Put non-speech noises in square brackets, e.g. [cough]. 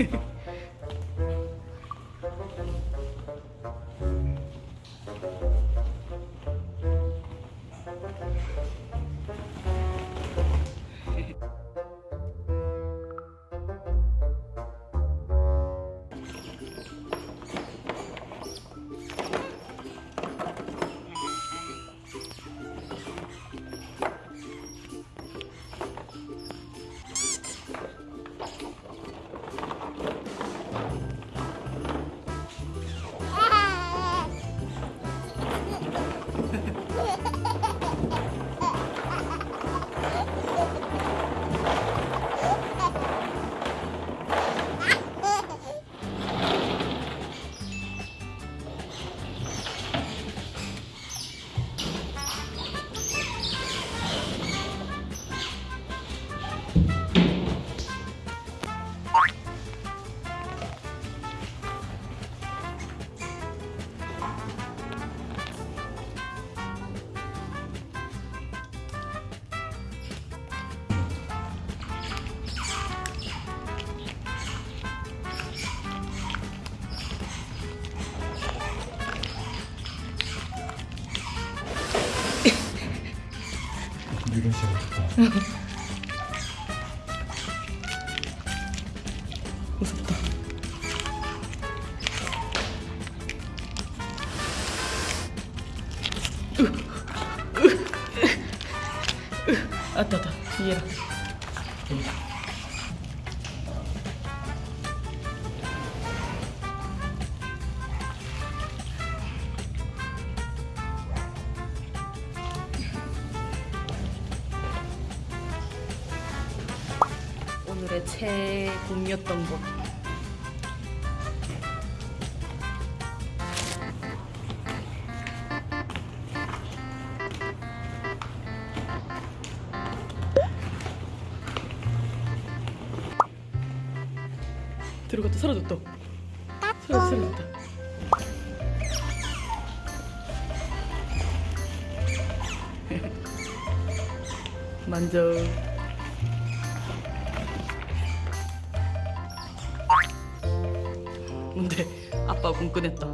no. [laughs] 이런 식으로 [laughs] 무섭다. 아따, 아따, 이해라. 오늘의 최고였던 것. 들어갔다 사라졌다. 사라졌다 사라졌다. [laughs] 만져. 근데 아빠 군 꺼냈다.